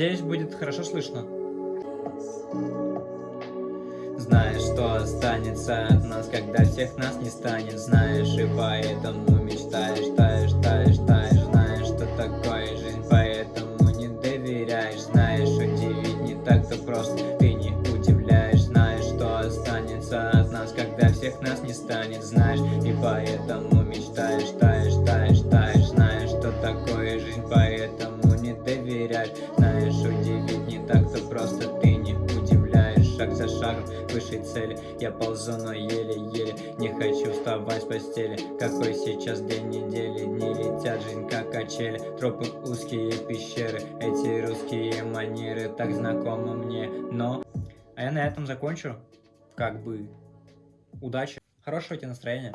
Надеюсь, будет хорошо слышно. Знаешь, что останется от нас, когда всех нас не станет. Знаешь, и поэтому мечтаешь, таешь, таешь, таешь. Знаешь, что такое жизнь, поэтому не доверяешь. Знаешь, удивить не так-то просто, ты не удивляешь. Знаешь, что останется от нас, когда всех нас не станет. Знаешь, и поэтому доверяешь Знаешь, удивить не так-то просто, ты не удивляешь. Шаг за шагом к высшей цели. Я ползу, но еле-еле Не хочу вставать с постели. Какой сейчас день недели? Дни летят, жизнь как качели. Тропы узкие пещеры. Эти русские манеры Так знакомы мне, но А я на этом закончу. Как бы. Удачи. Хорошего тебе настроения